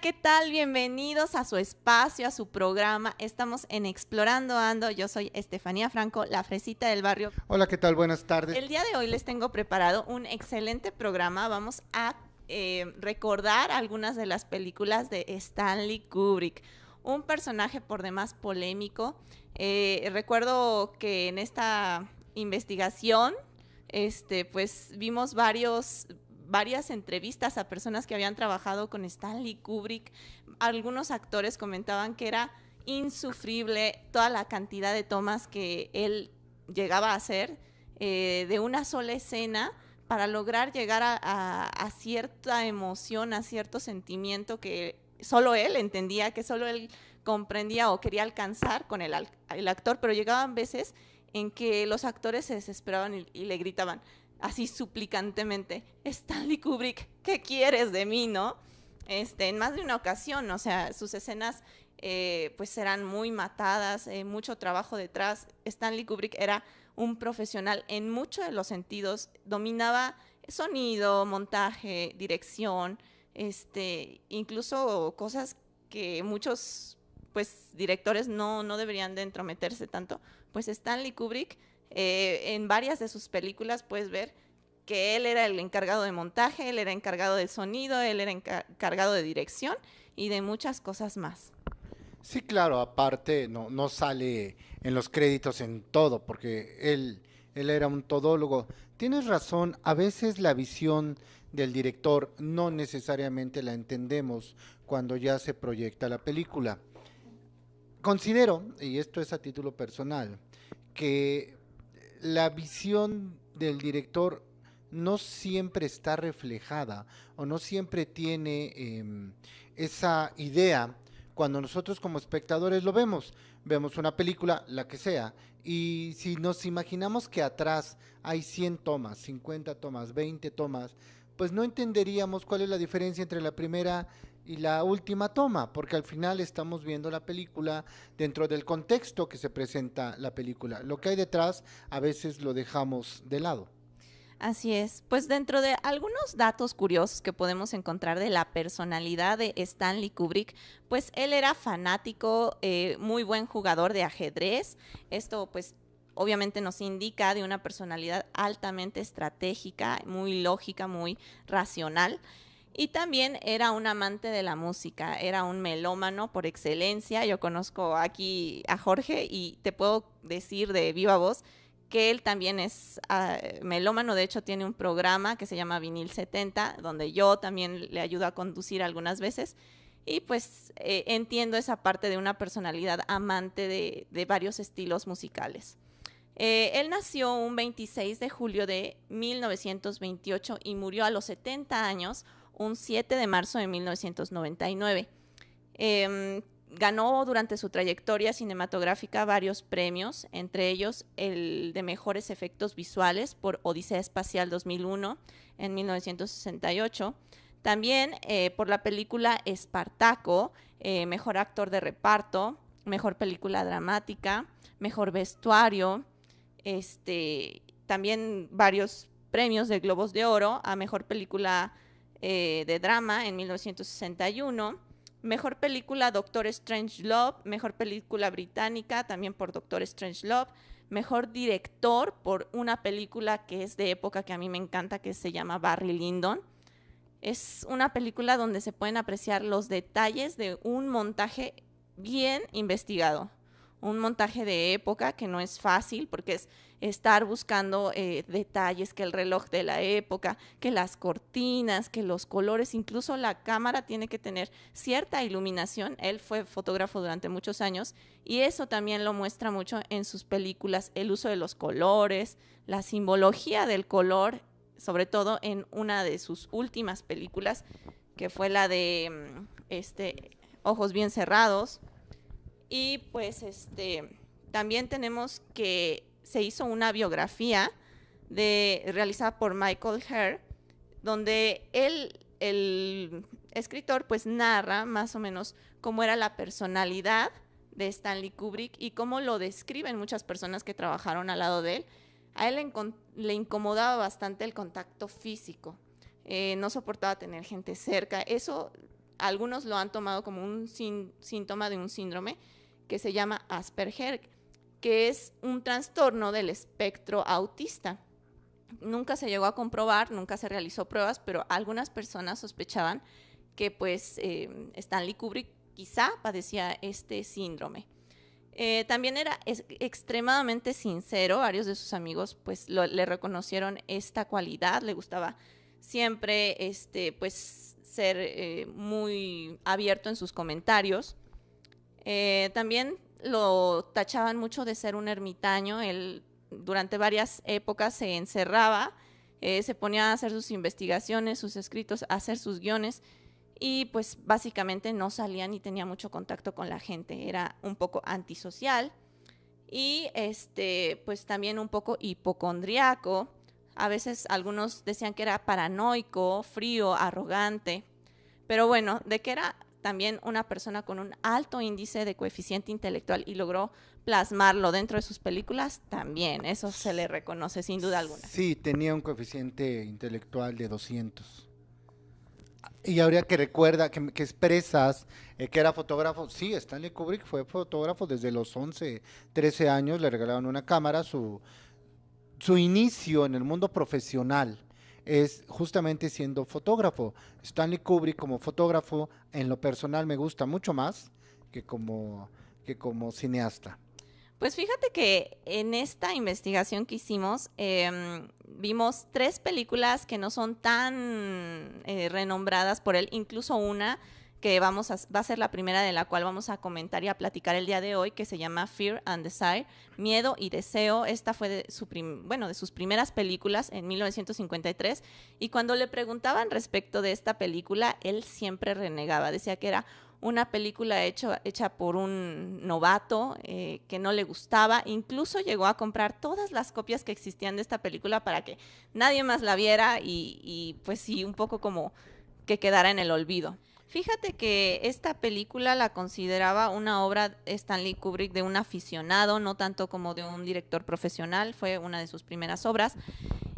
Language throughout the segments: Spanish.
¿qué tal? Bienvenidos a su espacio, a su programa. Estamos en Explorando Ando. Yo soy Estefanía Franco, la fresita del barrio. Hola, ¿qué tal? Buenas tardes. El día de hoy les tengo preparado un excelente programa. Vamos a eh, recordar algunas de las películas de Stanley Kubrick. Un personaje por demás polémico. Eh, recuerdo que en esta investigación, este, pues vimos varios varias entrevistas a personas que habían trabajado con Stanley Kubrick. Algunos actores comentaban que era insufrible toda la cantidad de tomas que él llegaba a hacer eh, de una sola escena para lograr llegar a, cierta emoción, a cierto sentimiento que solo él entendía, que solo él comprendía o quería alcanzar con el, el actor, pero llegaban veces en que los actores se desesperaban y le gritaban, así suplicantemente, Stanley Kubrick, ¿qué quieres de mí, no? Este, en más de una ocasión, o sea, sus escenas eh, pues eran muy matadas, eh, mucho trabajo detrás. Stanley Kubrick era un profesional en muchos de los sentidos, dominaba sonido, montaje, dirección, este, incluso cosas que muchos pues directores no, no deberían de entrometerse tanto, pues Stanley Kubrick eh, en varias de sus películas puedes ver que él era el encargado de montaje, él era encargado de sonido, él era encargado de dirección y de muchas cosas más. Sí, claro, aparte no, no sale en los créditos en todo, porque él, él era un todólogo. Tienes razón, a veces la visión del director no necesariamente la entendemos cuando ya se proyecta la película. Considero, y esto es a título personal, que la visión del director no siempre está reflejada o no siempre tiene em, esa idea cuando nosotros como espectadores lo vemos. Vemos una película, la que sea, y si nos imaginamos que atrás hay 100 tomas, 50 tomas, 20 tomas, pues no entenderíamos cuál es la diferencia entre la primera y la última toma, porque al final estamos viendo la película dentro del contexto que se presenta la película. Lo que hay detrás a veces lo dejamos de lado. Así es. Pues dentro de algunos datos curiosos que podemos encontrar de la personalidad de Stanley Kubrick, pues él era fanático, eh, muy buen jugador de ajedrez. Esto pues obviamente nos indica de una personalidad altamente estratégica, muy lógica, muy racional. Y también era un amante de la música, era un melómano por excelencia. Yo conozco aquí a Jorge y te puedo decir de viva voz que él también es ah, melómano, de hecho tiene un programa que se llama Vinil 70, donde yo también le ayudo a conducir algunas veces. Y pues eh, entiendo esa parte de una personalidad amante de, varios estilos musicales. Eh, él nació un 26 de julio de 1928 y murió a los 70 años un 7 de marzo de 1999. Em, ganó durante su trayectoria cinematográfica varios premios, entre ellos el de mejores efectos visuales por Odisea Espacial 2001 en 1968. También eh, por la película Espartaco, eh, mejor actor de reparto, mejor película dramática, mejor vestuario, este, también varios premios de Globos de Oro a mejor película eh, de drama en 1961. Mejor película Doctor Strange Love, mejor película británica también por Doctor Strange Love, mejor director por una película que es de época que a mí me encanta que se llama Barry Lyndon. Es una película donde se pueden apreciar los detalles de un montaje bien investigado un montaje de época que no es fácil porque es estar buscando eh, detalles, que el reloj de la época, que las cortinas, que los colores, incluso la cámara tiene que tener cierta iluminación. Él fue fotógrafo durante muchos años y eso también lo muestra mucho en sus películas, el uso de los colores, la simbología del color, sobre todo en una de sus últimas películas, que fue la de mm, este, Ojos bien cerrados y pues este también tenemos que se hizo una biografía de, realizada por Michael Herr, donde él, el escritor, pues narra más o menos cómo era la personalidad de Stanley Kubrick y cómo lo describen muchas personas que trabajaron al lado de él. A él le, incomodaba bastante el contacto físico, eh, no soportaba tener gente cerca. Eso algunos lo han tomado como un síntoma de un síndrome que se llama Asperger, que es un trastorno del espectro autista. Nunca se llegó a comprobar, nunca se realizó pruebas, pero algunas personas sospechaban que pues eh, Stanley Kubrick quizá padecía este síndrome. Eh, también era extremadamente sincero, varios de sus amigos pues le reconocieron esta cualidad, le gustaba siempre este, pues, ser eh, muy abierto en sus comentarios. También lo tachaban mucho de ser un ermitaño, él durante varias épocas se encerraba, se ponía a hacer sus investigaciones, sus escritos, a hacer sus guiones y pues básicamente no salía ni tenía mucho contacto con la gente, era un poco antisocial y este pues también un poco hipocondriaco. A veces algunos decían que era paranoico, frío, arrogante, pero bueno, de que era también una persona con un alto índice de coeficiente intelectual y logró plasmarlo dentro de sus películas, también, eso se le reconoce sin duda alguna. Sí, tenía un coeficiente intelectual de 200. Y habría que recuerda, que, expresas eh, que era fotógrafo. Sí, Stanley Kubrick fue fotógrafo desde los 11, 13 años, le regalaron una cámara. Su, su inicio en el mundo profesional es justamente siendo fotógrafo. Stanley Kubrick como fotógrafo, en lo personal me gusta mucho más que como, que como cineasta. Pues fíjate que en esta investigación que hicimos em, vimos tres películas que no son tan eh, renombradas por él, incluso una que vamos a, va a ser la primera de la cual vamos a comentar y a platicar el día de hoy, que se llama Fear and Desire, Miedo y Deseo. Esta fue de, su bueno, de sus primeras películas en 1953. Y cuando le preguntaban respecto de esta película, él siempre renegaba, decía que era una película hecha por un novato eh, que no le gustaba. Incluso llegó a comprar todas las copias que existían de esta película para que nadie más la viera y pues sí, un poco como que quedara en el olvido. Fíjate que esta película la consideraba una obra Stanley Kubrick de un aficionado, no tanto como de un director profesional, fue una de sus primeras obras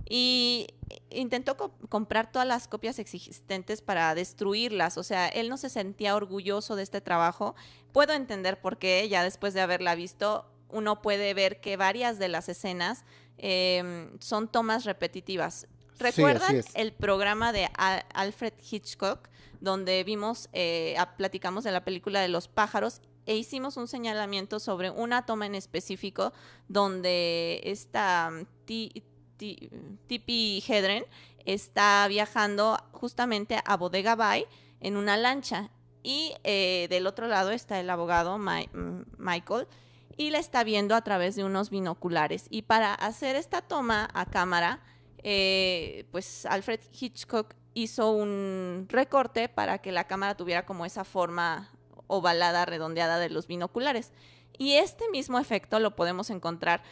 y intentó comprar todas las copias existentes para destruirlas. O sea, él no se sentía orgulloso de este trabajo. Puedo entender por qué, ya después de haberla visto, uno puede ver que varias de las escenas em, son tomas repetitivas. ¿Recuerdan el programa de Alfred Hitchcock, donde vimos, eh, platicamos de la película de los pájaros e hicimos un señalamiento sobre una toma en específico donde esta Tipi Hedren está viajando justamente a Bodega Bay en una lancha y eh, del otro lado está el abogado mm, Michael y la está viendo a través de unos binoculares. Y para hacer esta toma a cámara, eh, pues Alfred Hitchcock hizo un recorte para que la cámara tuviera como esa forma ovalada, redondeada de los binoculares. Y este mismo efecto lo podemos encontrar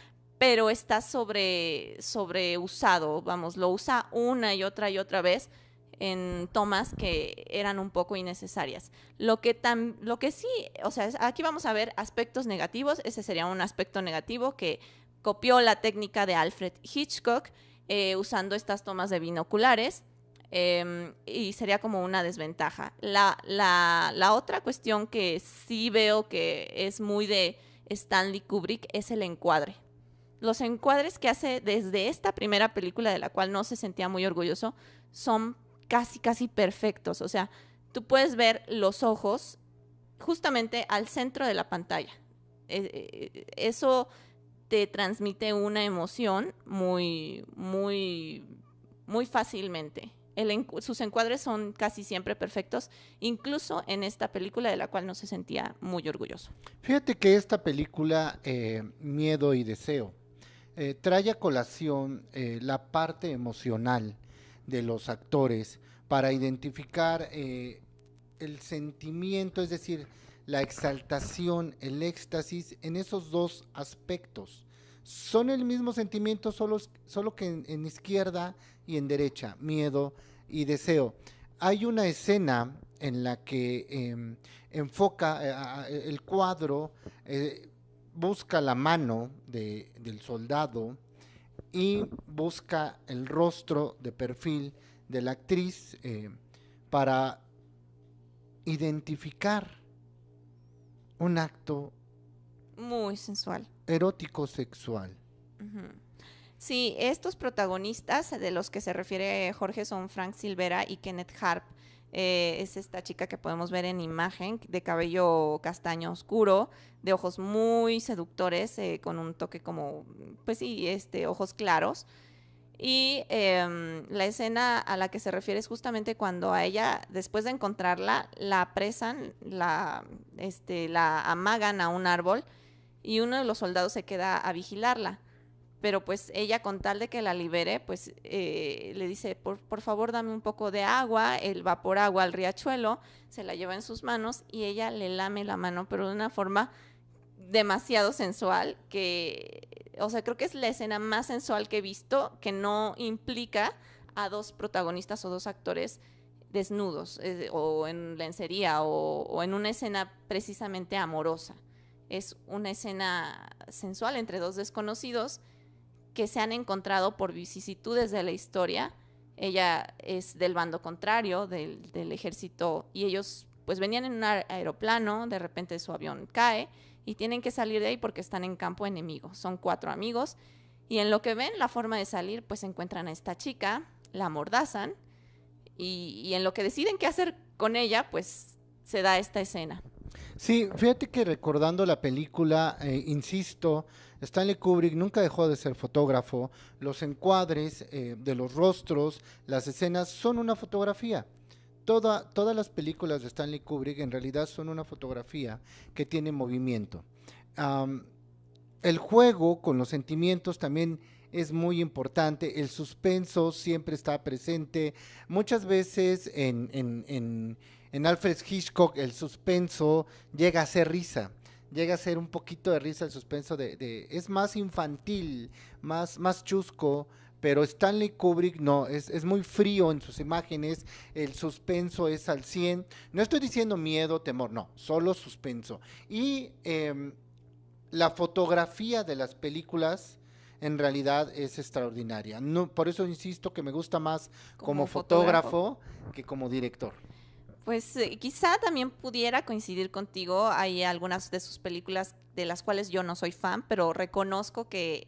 pero está sobre, sobre usado, vamos, lo usa una y otra y otra vez en tomas que eran un poco innecesarias. Lo que, tan, lo que sí, o sea, aquí vamos a ver aspectos negativos, ese sería un aspecto negativo que copió la técnica de Alfred Hitchcock eh, usando estas tomas de binoculares. Em, y sería como una desventaja. La, la, la otra cuestión que sí veo que es muy de Stanley Kubrick es el encuadre los encuadres que hace desde esta primera película de la cual no se sentía muy orgulloso son casi, casi perfectos. O sea, tú puedes ver los ojos justamente al centro de la pantalla. E, e, eso te transmite una emoción muy, muy, muy fácilmente. sus encuadres son casi siempre perfectos, incluso en esta película de la cual no se sentía muy orgulloso. Fíjate que esta película, eh, Miedo y Deseo, eh, trae a colación eh, la parte emocional de los actores para identificar el sentimiento, es decir, la exaltación, el éxtasis en esos dos aspectos. Son el mismo sentimiento, solo, solo que en, izquierda y en derecha, miedo y deseo. Hay una escena en la que em, enfoca el cuadro, busca la mano del soldado y busca el rostro de perfil de la actriz eh, para identificar un acto muy sensual. Erótico sexual. Sí, estos protagonistas de los que se refiere Jorge son Frank Silvera y Kenneth Harp. Eh, es esta chica que podemos ver en imagen, de cabello castaño oscuro, de ojos muy seductores, eh, con un toque como, pues sí, este, ojos claros. Y em, la escena a la que se refiere es justamente cuando a ella, después de encontrarla, la apresan, la, este, la amagan a un árbol y uno de los soldados se queda a vigilarla. Pero pues ella con tal de que la libere, pues eh, le dice, por, por, favor dame un poco de agua, él va por agua al riachuelo, se la lleva en sus manos y ella le lame la mano, pero de una forma demasiado sensual, que, o sea, creo que es la escena más sensual que he visto, que no implica a dos protagonistas o dos actores desnudos, eh, o en lencería, o, o en una escena precisamente amorosa es una escena sensual entre dos desconocidos que se han encontrado por vicisitudes de la historia. Ella es del bando contrario, del, ejército, y ellos pues venían en un aeroplano, de repente su avión cae y tienen que salir de ahí porque están en campo enemigo. Son cuatro amigos y en lo que ven la forma de salir pues encuentran a esta chica, la mordazan y, y en lo que deciden qué hacer con ella pues se da esta escena. Sí, fíjate que recordando la película, eh, insisto, Stanley Kubrick nunca dejó de ser fotógrafo. Los encuadres eh, de los rostros, las escenas son una fotografía. Toda, todas las películas de Stanley Kubrick en realidad son una fotografía que tiene movimiento. el juego con los sentimientos también es muy importante, el suspenso siempre está presente. Muchas veces en, en en Alfred Hitchcock el suspenso llega a ser risa, llega a ser un poquito de risa el suspenso de, es más infantil, más, más chusco, pero Stanley Kubrick no, es, es, muy frío en sus imágenes, el suspenso es al 100, no estoy diciendo miedo, temor, no, solo suspenso. Y em, la fotografía de las películas en realidad es extraordinaria. No, por eso insisto que me gusta más como, fotógrafo que como director. Pues eh, quizá también pudiera coincidir contigo. Hay algunas de sus películas de las cuales yo no soy fan, pero reconozco que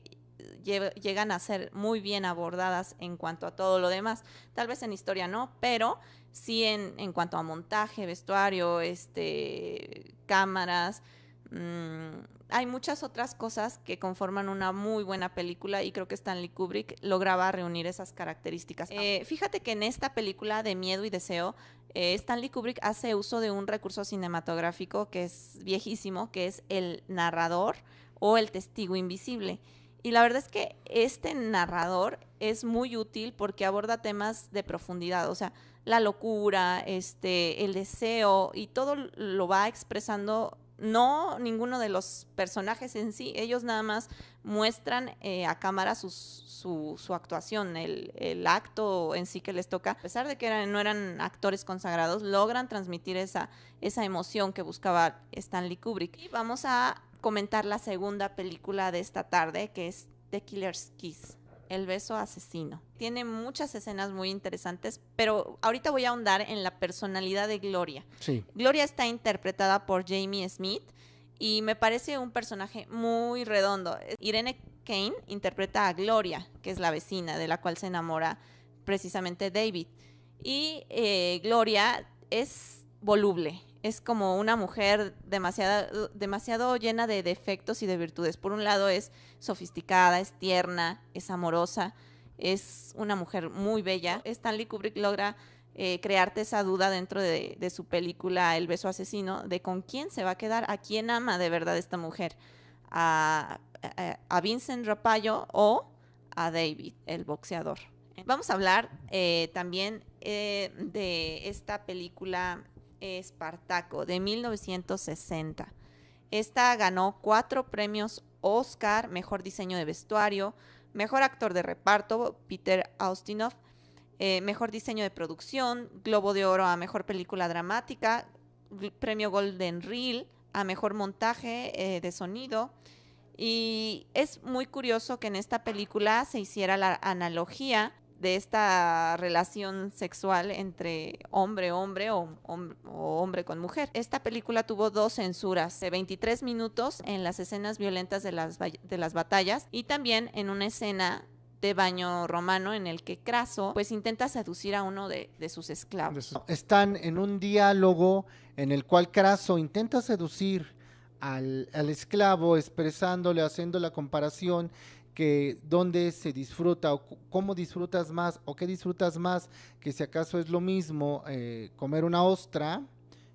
llegan a ser muy bien abordadas en cuanto a todo lo demás. Tal vez en historia no, pero sí en, en cuanto a montaje, vestuario, este, cámaras. Mmm, hay muchas otras cosas que conforman una muy buena película y creo que Stanley Kubrick lograba reunir esas características. Eh, fíjate que en esta película de miedo y deseo, eh, Stanley Kubrick hace uso de un recurso cinematográfico que es viejísimo, que es el narrador o el testigo invisible. Y la verdad es que este narrador es muy útil porque aborda temas de profundidad, o sea, la locura, este, el deseo y todo lo va expresando no ninguno de los personajes en sí, ellos nada más muestran eh, a cámara su, su, actuación, el, acto en sí que les toca. A pesar de que no eran actores consagrados, logran transmitir esa, esa emoción que buscaba Stanley Kubrick. Y vamos a comentar la segunda película de esta tarde, que es The Killer's Kiss. El beso asesino. Tiene muchas escenas muy interesantes, pero ahorita voy a ahondar en la personalidad de Gloria. Sí. Gloria está interpretada por Jamie Smith y me parece un personaje muy redondo. Irene Kane interpreta a Gloria, que es la vecina de la cual se enamora precisamente David. Y eh, Gloria es voluble, es como una mujer demasiado, demasiado llena de defectos y de virtudes. Por un lado es sofisticada, es tierna, es amorosa, es una mujer muy bella. Stanley Kubrick logra eh, crearte esa duda dentro de, su película El beso asesino, de con quién se va a quedar, a quién ama de verdad esta mujer, a, Vincent Rapallo o a David, el boxeador. Vamos a hablar eh, también eh, de esta película Espartaco de 1960. Esta ganó cuatro premios Oscar, mejor diseño de vestuario, mejor actor de reparto, Peter Austinov, eh, mejor diseño de producción, Globo de Oro a mejor película dramática, premio Golden Reel a mejor montaje eh, de sonido. Y es muy curioso que en esta película se hiciera la analogía de esta relación sexual entre hombre-hombre o, hombre con mujer. Esta película tuvo dos censuras, de 23 minutos en las escenas violentas de las, de las batallas y también en una escena de baño romano en el que Craso pues intenta seducir a uno de, sus esclavos. Están en un diálogo en el cual Craso intenta seducir al esclavo expresándole, haciendo la comparación que dónde se disfruta o cómo disfrutas más o qué disfrutas más, que si acaso es lo mismo eh, comer una ostra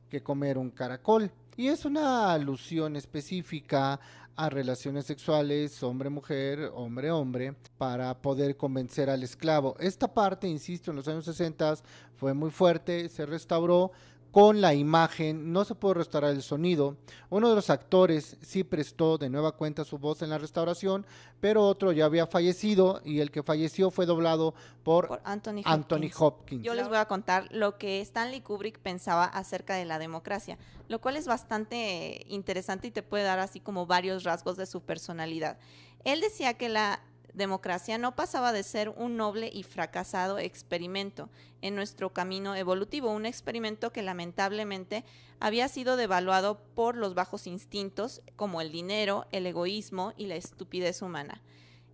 que comer un caracol. Y es una alusión específica a relaciones sexuales hombre-mujer, hombre-hombre, para poder convencer al esclavo. Esta parte, insisto, en los años 60 fue muy fuerte, se restauró, con la imagen, no se pudo restaurar el sonido. Uno de los actores sí prestó de nueva cuenta su voz en la restauración, pero otro ya había fallecido y el que falleció fue doblado por, Anthony, Hopkins. Yo les voy a contar lo que Stanley Kubrick pensaba acerca de la democracia, lo cual es bastante interesante y te puede dar así como varios rasgos de su personalidad. Él decía que la democracia no pasaba de ser un noble y fracasado experimento en nuestro camino evolutivo, un experimento que lamentablemente había sido devaluado por los bajos instintos como el dinero, el egoísmo y la estupidez humana.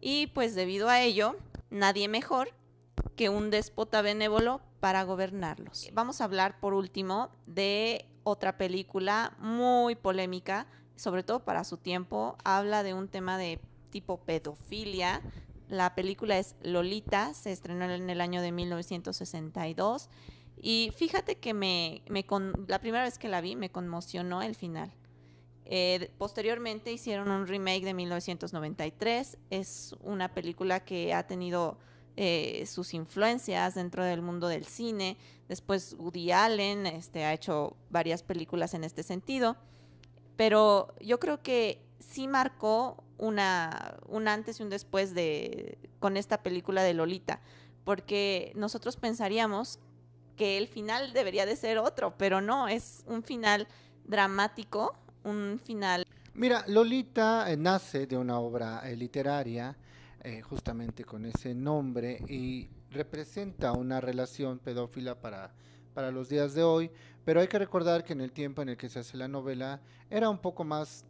Y pues debido a ello, nadie mejor que un déspota benévolo para gobernarlos. Vamos a hablar por último de otra película muy polémica, sobre todo para su tiempo, habla de un tema de tipo pedofilia. La película es Lolita, se estrenó en el año de 1962. Y fíjate que me, la primera vez que la vi me conmocionó el final. Eh, posteriormente hicieron un remake de 1993. Es una película que ha tenido eh, sus influencias dentro del mundo del cine. Después Woody Allen este, ha hecho varias películas en este sentido. Pero yo creo que sí marcó una, un antes y un después de, con esta película de Lolita, porque nosotros pensaríamos que el final debería de ser otro, pero no, es un final dramático, un final... Mira, Lolita eh, nace de una obra eh, literaria, eh, justamente con ese nombre, y representa una relación pedófila para, para los días de hoy, pero hay que recordar que en el tiempo en el que se hace la novela era un poco más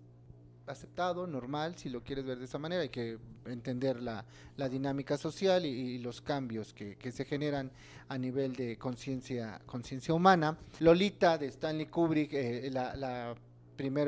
aceptado, normal, si lo quieres ver de esa manera, hay que entender la, la dinámica social y, los cambios que, que, se generan a nivel de conciencia conciencia humana. Lolita de Stanley Kubrick, eh, la, la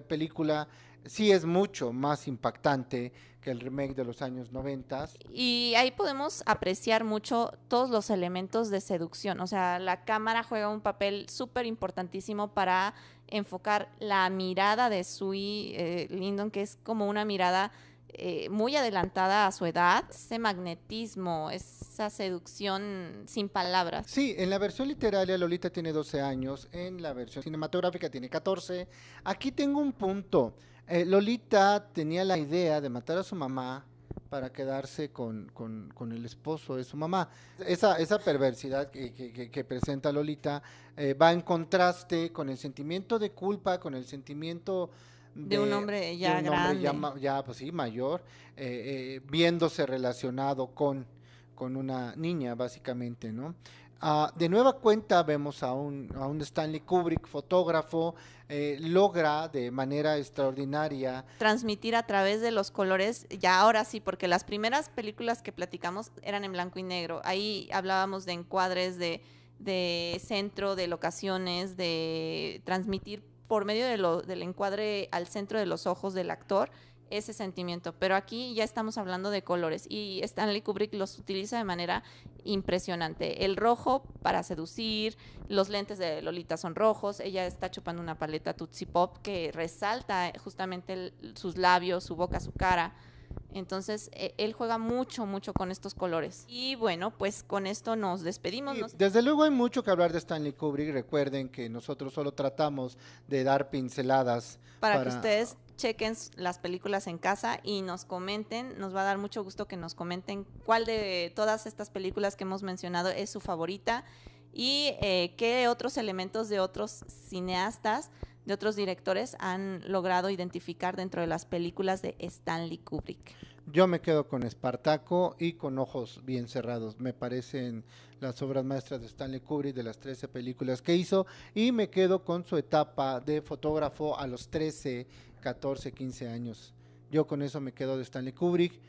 película, sí es mucho más impactante que el remake de los años 90. Y ahí podemos apreciar mucho todos los elementos de seducción, o sea, la cámara juega un papel súper importantísimo para enfocar la mirada de Sui eh, Lindon, que es como una mirada eh, muy adelantada a su edad, ese magnetismo, esa seducción sin palabras. Sí, en la versión literaria Lolita tiene 12 años, en la versión cinematográfica tiene 14. Aquí tengo un punto. Eh, Lolita tenía la idea de matar a su mamá para quedarse con, con, el esposo de su mamá. Esa, esa perversidad que, que, presenta Lolita eh, va en contraste con el sentimiento de culpa, con el sentimiento de, un hombre ya grande. ya, pues sí, mayor, eh, eh, viéndose relacionado con, con una niña, básicamente, ¿no? Ah, de nueva cuenta vemos a un, a un Stanley Kubrick, fotógrafo, eh, logra de manera extraordinaria transmitir a través de los colores, ya ahora sí, porque las primeras películas que platicamos eran en blanco y negro. Ahí hablábamos de encuadres, de, de centro, de locaciones, de transmitir por medio de lo, del encuadre al centro de los ojos del actor ese sentimiento, pero aquí ya estamos hablando de colores y Stanley Kubrick los utiliza de manera impresionante. El rojo para seducir, los lentes de Lolita son rojos, ella está chupando una paleta Tootsie Pop que resalta justamente sus labios, su boca, su cara. Entonces, e, él juega mucho, mucho con estos colores. Y bueno, pues con esto nos despedimos. Desde luego hay mucho que hablar de Stanley Kubrick. Recuerden que nosotros solo tratamos de dar pinceladas. Para, que ustedes chequen las películas en casa y nos comenten. Nos va a dar mucho gusto que nos comenten cuál de todas estas películas que hemos mencionado es su favorita y eh, qué otros elementos de otros cineastas de otros directores han logrado identificar dentro de las películas de Stanley Kubrick. Yo me quedo con Espartaco y con Ojos Bien Cerrados. Me parecen las obras maestras de Stanley Kubrick de las 13 películas que hizo y me quedo con su etapa de fotógrafo a los 13, 14, 15 años. Yo con eso me quedo de Stanley Kubrick.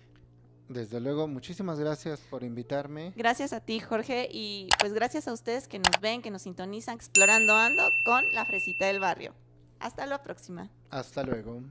Desde luego, muchísimas gracias por invitarme. Gracias a ti, Jorge, y pues gracias a ustedes que nos ven, que nos sintonizan explorando ando con la fresita del barrio. Hasta la próxima. Hasta luego.